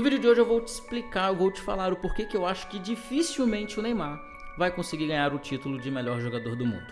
No vídeo de hoje eu vou te explicar, eu vou te falar o porquê que eu acho que dificilmente o Neymar vai conseguir ganhar o título de melhor jogador do mundo.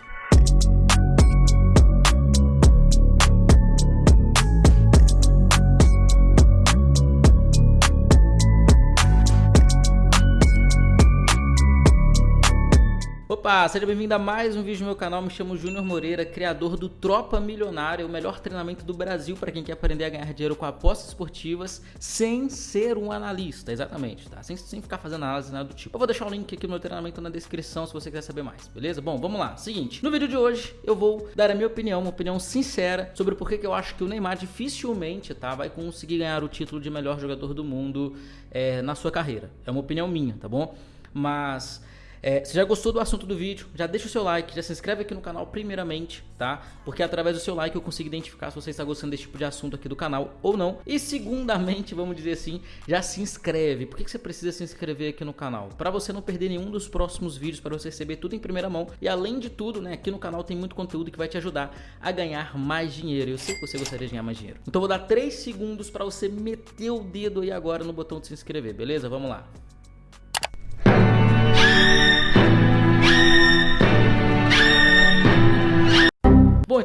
Opa, seja bem-vindo a mais um vídeo no meu canal. Me chamo Júnior Moreira, criador do Tropa Milionária, o melhor treinamento do Brasil para quem quer aprender a ganhar dinheiro com apostas esportivas sem ser um analista, exatamente, tá? Sem, sem ficar fazendo análise nada do tipo. Eu vou deixar o link aqui do meu treinamento na descrição se você quiser saber mais, beleza? Bom, vamos lá. Seguinte, no vídeo de hoje eu vou dar a minha opinião, uma opinião sincera sobre por que eu acho que o Neymar dificilmente, tá, vai conseguir ganhar o título de melhor jogador do mundo é, na sua carreira. É uma opinião minha, tá bom? Mas é, se já gostou do assunto do vídeo, já deixa o seu like, já se inscreve aqui no canal primeiramente, tá? Porque através do seu like eu consigo identificar se você está gostando desse tipo de assunto aqui do canal ou não. E segundamente, vamos dizer assim, já se inscreve. Por que, que você precisa se inscrever aqui no canal? Para você não perder nenhum dos próximos vídeos, para você receber tudo em primeira mão. E além de tudo, né, aqui no canal tem muito conteúdo que vai te ajudar a ganhar mais dinheiro. Eu sei que você gostaria de ganhar mais dinheiro. Então vou dar 3 segundos para você meter o dedo aí agora no botão de se inscrever, beleza? Vamos lá.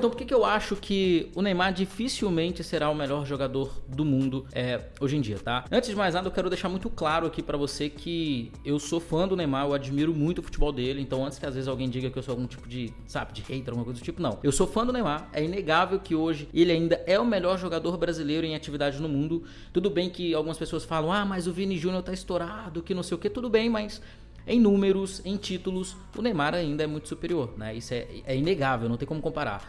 Então por que, que eu acho que o Neymar dificilmente será o melhor jogador do mundo é, hoje em dia, tá? Antes de mais nada, eu quero deixar muito claro aqui para você que eu sou fã do Neymar, eu admiro muito o futebol dele, então antes que às vezes alguém diga que eu sou algum tipo de, sabe, de hater, alguma coisa do tipo, não. Eu sou fã do Neymar, é inegável que hoje ele ainda é o melhor jogador brasileiro em atividade no mundo. Tudo bem que algumas pessoas falam, ah, mas o Vini Júnior tá estourado, que não sei o que, tudo bem, mas em números, em títulos, o Neymar ainda é muito superior, né? Isso é, é inegável, não tem como comparar.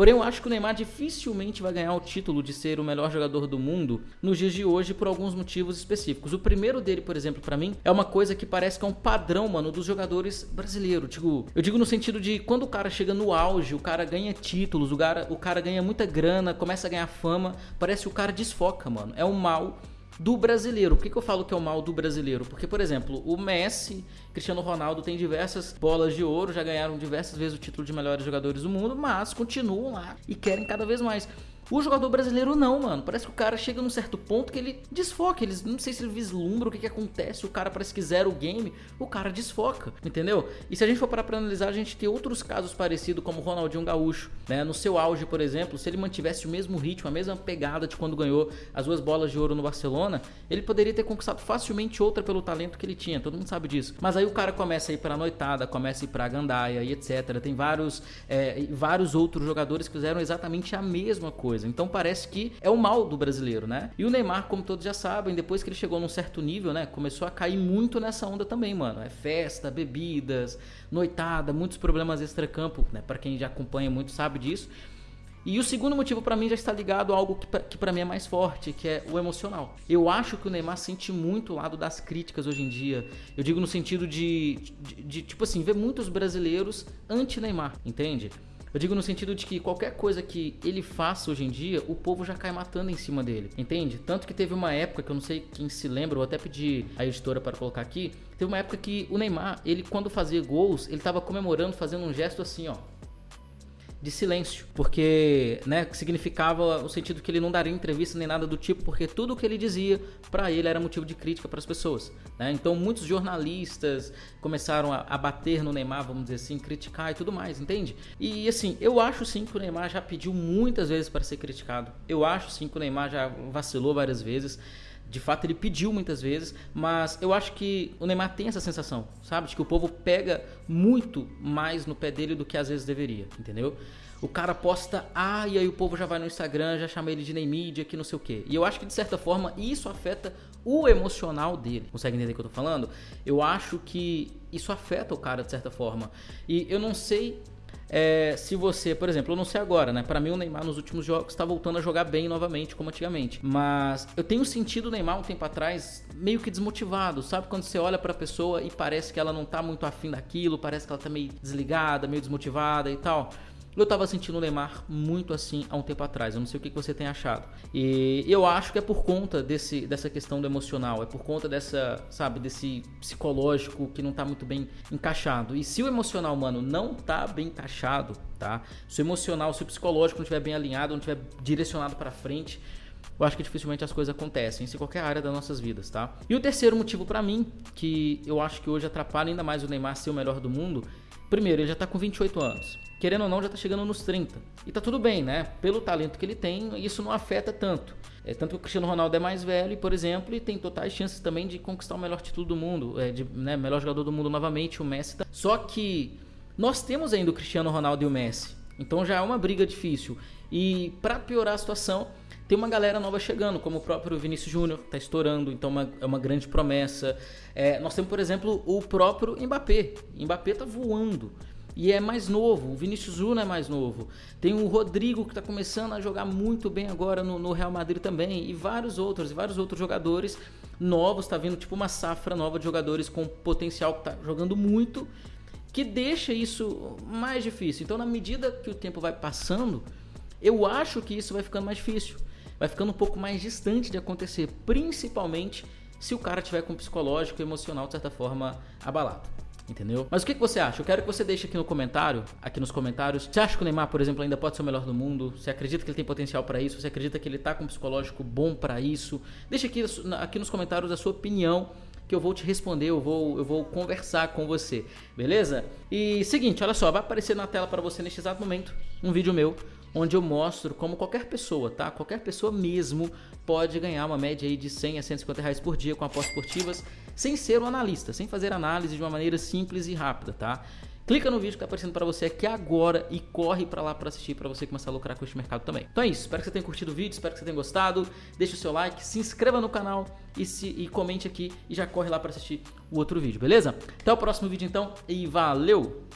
Porém, eu acho que o Neymar dificilmente vai ganhar o título de ser o melhor jogador do mundo nos dias de hoje por alguns motivos específicos. O primeiro dele, por exemplo, para mim, é uma coisa que parece que é um padrão, mano, dos jogadores brasileiros. Digo, eu digo no sentido de quando o cara chega no auge, o cara ganha títulos, o cara, o cara ganha muita grana, começa a ganhar fama, parece que o cara desfoca, mano. É um mal do brasileiro. Por que, que eu falo que é o mal do brasileiro? Porque, por exemplo, o Messi, Cristiano Ronaldo tem diversas bolas de ouro, já ganharam diversas vezes o título de melhores jogadores do mundo, mas continuam lá e querem cada vez mais. O jogador brasileiro não, mano. Parece que o cara chega num certo ponto que ele desfoca. Eles não sei se ele vislumbra o que, que acontece. O cara parece que zera o game. O cara desfoca, entendeu? E se a gente for parar pra analisar, a gente tem outros casos parecidos, como o Ronaldinho Gaúcho, né? No seu auge, por exemplo, se ele mantivesse o mesmo ritmo, a mesma pegada de quando ganhou as duas bolas de ouro no Barcelona, ele poderia ter conquistado facilmente outra pelo talento que ele tinha. Todo mundo sabe disso. Mas aí o cara começa a ir pra noitada, começa a ir pra gandaia e etc. Tem vários, é, vários outros jogadores que fizeram exatamente a mesma coisa coisa. Então parece que é o mal do brasileiro, né? E o Neymar, como todos já sabem, depois que ele chegou num certo nível, né, começou a cair muito nessa onda também, mano. É festa, bebidas, noitada, muitos problemas extra-campo, né? Para quem já acompanha muito sabe disso. E o segundo motivo para mim já está ligado a algo que para mim é mais forte, que é o emocional. Eu acho que o Neymar sente muito o lado das críticas hoje em dia. Eu digo no sentido de, de, de tipo assim, ver muitos brasileiros anti-Neymar, entende? Eu digo no sentido de que qualquer coisa que ele faça hoje em dia, o povo já cai matando em cima dele, entende? Tanto que teve uma época que eu não sei quem se lembra, eu até pedi a editora para colocar aqui. Teve uma época que o Neymar, ele quando fazia gols, ele tava comemorando, fazendo um gesto assim, ó de silêncio, porque, né, significava o sentido que ele não daria entrevista nem nada do tipo, porque tudo o que ele dizia para ele era motivo de crítica para as pessoas, né? Então muitos jornalistas começaram a, a, bater no Neymar, vamos dizer assim, criticar e tudo mais, entende? E assim, eu acho sim que o Neymar já pediu muitas vezes para ser criticado. Eu acho sim que o Neymar já vacilou várias vezes. De fato, ele pediu muitas vezes, mas eu acho que o Neymar tem essa sensação, sabe? De que o povo pega muito mais no pé dele do que às vezes deveria, entendeu? O cara posta A e aí o povo já vai no Instagram, já chama ele de Neymídia, que não sei o quê. E eu acho que de certa forma isso afeta o emocional dele. Consegue entender o que eu tô falando? Eu acho que isso afeta o cara de certa forma. E eu não sei é, se você, por exemplo, eu não sei agora, né? Para mim o Neymar nos últimos jogos está voltando a jogar bem novamente, como antigamente. Mas eu tenho sentido o Neymar um tempo atrás meio que desmotivado, sabe? Quando você olha para a pessoa e parece que ela não tá muito afim daquilo, parece que ela tá meio desligada, meio desmotivada e tal. Eu tava sentindo o Neymar muito assim há um tempo atrás. Eu não sei o que você tem achado. E eu acho que é por conta desse, dessa questão do emocional, é por conta dessa, sabe, desse psicológico que não tá muito bem encaixado. E se o emocional, mano, não tá bem encaixado, tá? Se o emocional, se o psicológico não estiver bem alinhado, não estiver direcionado para frente, eu acho que dificilmente as coisas acontecem, isso em qualquer área das nossas vidas, tá? E o terceiro motivo para mim, que eu acho que hoje atrapalha ainda mais o Neymar ser o melhor do mundo, primeiro, ele já tá com 28 anos. Querendo ou não, já tá chegando nos 30. E tá tudo bem, né? Pelo talento que ele tem, isso não afeta tanto. É, tanto que o Cristiano Ronaldo é mais velho, por exemplo, e tem totais chances também de conquistar o melhor título do mundo, é, de né, melhor jogador do mundo novamente, o Messi. Tá... Só que nós temos ainda o Cristiano Ronaldo e o Messi. Então já é uma briga difícil. E para piorar a situação, tem uma galera nova chegando, como o próprio Vinícius Júnior, está estourando, então uma, é uma grande promessa. É, nós temos, por exemplo, o próprio Mbappé. Mbappé está voando. E é mais novo, o Vinícius Júnior é mais novo. Tem o Rodrigo que está começando a jogar muito bem agora no, no, Real Madrid também. E vários outros, e vários outros jogadores novos. Está vindo tipo uma safra nova de jogadores com potencial que está jogando muito. Que deixa isso mais difícil. Então, na medida que o tempo vai passando, eu acho que isso vai ficando mais difícil vai ficando um pouco mais distante de acontecer, principalmente se o cara tiver com o psicológico e emocional de certa forma abalado. Entendeu? Mas o que, que você acha? Eu quero que você deixe aqui no comentário, aqui nos comentários. Você acha que o Neymar, por exemplo, ainda pode ser o melhor do mundo? Você acredita que ele tem potencial para isso? Você acredita que ele tá com um psicológico bom para isso? Deixa aqui, aqui nos comentários a sua opinião que eu vou te responder, eu vou, eu vou conversar com você, beleza? E seguinte, olha só, vai aparecer na tela para você neste exato momento um vídeo meu onde eu mostro como qualquer pessoa, tá? Qualquer pessoa mesmo pode ganhar uma média aí de 100 a 150 reais por dia com apostas esportivas, sem ser um analista, sem fazer análise de uma maneira simples e rápida, tá? Clica no vídeo que está aparecendo para você aqui agora e corre para lá para assistir para você começar a lucrar com este mercado também. Então é isso, espero que você tenha curtido o vídeo, espero que você tenha gostado. Deixe o seu like, se inscreva no canal e, se, e comente aqui e já corre lá para assistir o outro vídeo, beleza? Até o próximo vídeo então e valeu!